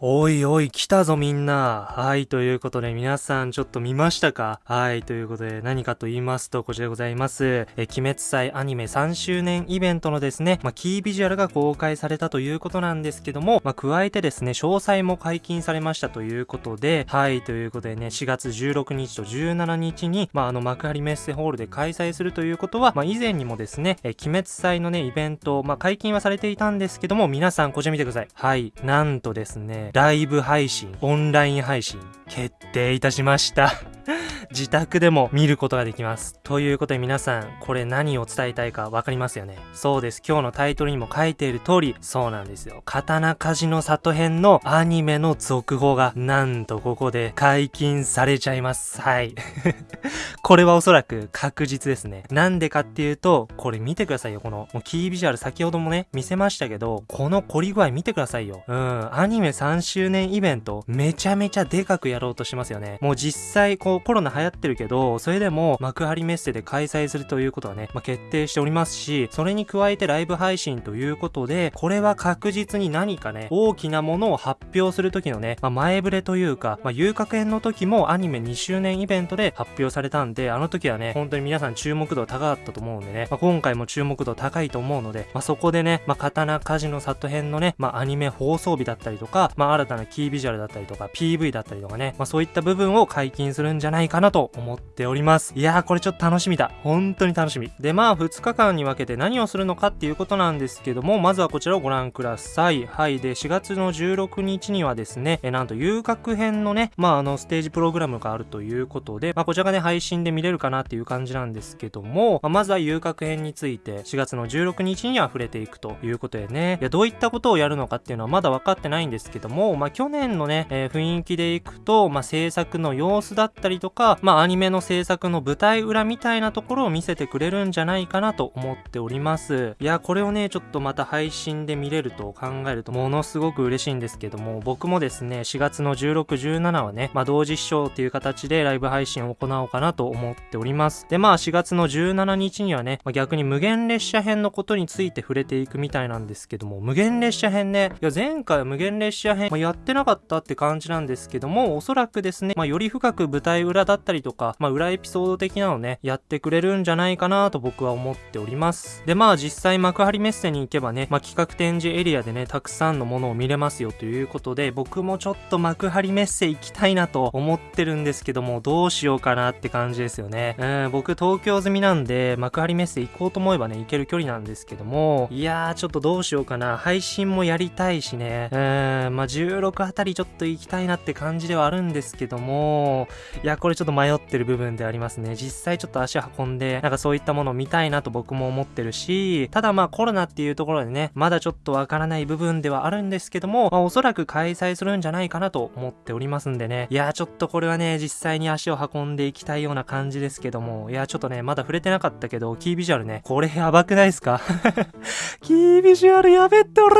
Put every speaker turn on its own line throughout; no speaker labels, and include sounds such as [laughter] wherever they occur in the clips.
おいおい、来たぞみんな。はい、ということで皆さんちょっと見ましたか？はい、ということで何かと言いますと、こちらでございます。え、鬼滅祭アニメ3周年イベントのですね、まあ、キービジュアルが公開されたということなんですけども、まあ、加えてですね、詳細も解禁されましたということで、はい、ということでね、4月16日と17日に、まあ、あの、幕張メッセホールで開催するということは、まあ、以前にもですね、え、鬼滅祭のね、イベント、まあ、解禁はされていたんですけども、皆さんこちら見てください。はい、なんとですね、ライブ配信、オンライン配信、決定いたしました。自宅でも見ることができます。ということで皆さん、これ何を伝えたいかわかりますよね。そうです。今日のタイトルにも書いている通り、そうなんですよ。刀鍛冶の里編のアニメの続報が、なんとここで解禁されちゃいます。はい。[laughs] これはおそらく確実ですね。なんでかっていうと、これ見てくださいよ。この、もうキービジュアル先ほどもね、見せましたけど、この凝り具合見てくださいよ。うん。アニメ3周年イベント、めちゃめちゃでかくやろうとしますよね。もう実際、こうコロナ流行ってるけど、それでも幕張メッセで開催するということはね、まあ、決定しておりますし、それに加えてライブ配信ということで、これは確実に何かね、大きなものを発表する時のね、まあ、前触れというか、まあ、遊楽園の時もアニメ2周年イベントで発表されたんで、あの時はね、本当に皆さん注目度高かったと思うんでね、まあ、今回も注目度高いと思うので、まあ、そこでね、まあ、刀鍛冶の里編のね、まあ、アニメ放送日だったりとか、まあ、新たなキービジュアルだったりとか、PV だったりとかね、まあ、そういった部分を解禁するんじゃないかなと思っております。いやー、これちょっと楽しみだ。本当に楽しみ。で、まあ、2日間に分けて何をするのかっていうことなんですけども、まずはこちらをご覧ください。はい。で、4月の16日にはですね、えなんと遊楽編のね、まあ、あの、ステージプログラムがあるということで、まあ、こちらがね、配信で見れるかなっていう感じなんですけども、まあ、まずは遊楽編について、4月の16日には触れていくということでね、いや、どういったことをやるのかっていうのはまだ分かってないんですけども、まあ、去年のね、えー、雰囲気でいくと、まあ、制作の様子だったりとか、まあ、アニメの制作の舞台裏みたいなところを見せてくれるんじゃないかなと思っております。いや、これをね、ちょっとまた配信で見れると考えるとものすごく嬉しいんですけども、僕もですね、4月の16、17はね、まあ、同時視聴っていう形でライブ配信を行おうかなと思っております。で、まあ、4月の17日にはね、まあ、逆に無限列車編のことについて触れていくみたいなんですけども、無限列車編ね、いや、前回は無限列車編、まあ、やってなかったって感じなんですけども、おそらくですね、まあ、より深く舞台裏だったたりとか、まあ、裏エピソード的なのね、やってくれるんじゃないかなと僕は思っております。で、まあ実際幕張メッセに行けばね、まあ企画展示エリアでね、たくさんのものを見れますよということで、僕もちょっと幕張メッセ行きたいなと思ってるんですけども、どうしようかなって感じですよね。うん、僕東京済みなんで、幕張メッセ行こうと思えばね、行ける距離なんですけども、いやーちょっとどうしようかな。配信もやりたいしね、うん、まあ16あたりちょっと行きたいなって感じではあるんですけども、いや、これちょっと迷ってる部分でありますね。実際ちょっと足運んで、なんかそういったものを見たいなと僕も思ってるし、ただまあコロナっていうところでね、まだちょっとわからない部分ではあるんですけども、まあ、おそらく開催するんじゃないかなと思っておりますんでね。いやーちょっとこれはね、実際に足を運んでいきたいような感じですけども、いやちょっとね、まだ触れてなかったけど、キービジュアルね、これやばくないですか？[laughs] キービジュアルやべって俺、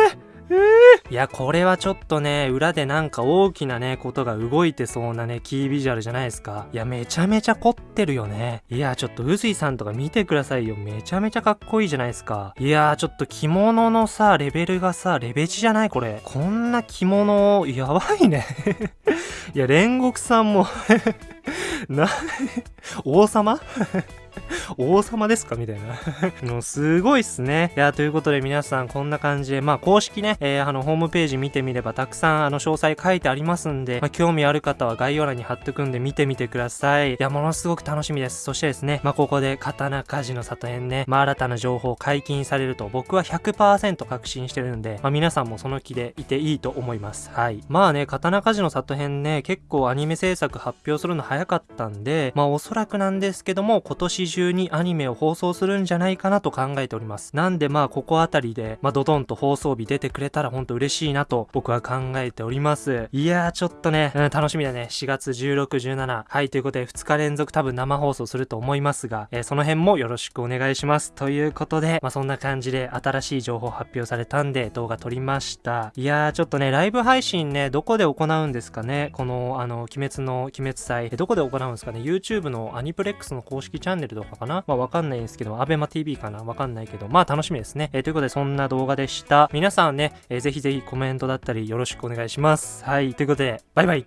いや、これはちょっとね、裏でなんか大きなね、ことが動いてそうなね、キービジュアルじゃないですか。いや、めちゃめちゃ凝ってるよね。いや、ちょっと、うずいさんとか見てくださいよ。めちゃめちゃかっこいいじゃないですか。いやちょっと着物のさ、レベルがさ、レベチじゃないこれ。こんな着物、やばいね。[laughs] いや、煉獄さんも [laughs] な、王様？[laughs] 王様ですか？みたいな [laughs] もうすごいっすね。いや、ということで皆さんこんな感じで、まあ公式ね、えー、あの、ホームページ見てみればたくさんあの、詳細書いてありますんで、まあ興味ある方は概要欄に貼っとくんで見てみてください。いや、ものすごく楽しみです。そしてですね、まあここで刀鍛冶の里編ね、まあ新たな情報解禁されると僕は100%確信してるんで、まあ皆さんもその気でいていいと思います。はい。まあね、刀鍛冶の里編ね、結構アニメ制作発表するの早かったんで、まあおそらくなんですけども、今年中にアニメを放送するんじゃないかなと考えております。なんでまあここあたりで、まあドドンと放送日出てくれたらほんと嬉しいなと僕は考えております。いやーちょっとね、うん、楽しみだね。4月16、17。はい、ということで2日連続多分生放送すると思いますが、えー、その辺もよろしくお願いします。ということで、まあそんな感じで新しい情報発表されたんで動画撮りました。いやーちょっとね、ライブ配信ね、どこで行うんですかね？この、あの、鬼滅の鬼滅祭、どこで行うんですかね ?YouTube のアニプレックスの公式チャンネルとかかな？まあわかんないんですけど、アベマ TV かな？わかんないけど、まあ楽しみですね。えー、ということでそんな動画でした。皆さんね、えー、ぜひぜひコメントだったりよろしくお願いします。はい、ということで、バイバイ